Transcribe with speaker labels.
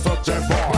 Speaker 1: Such a ball.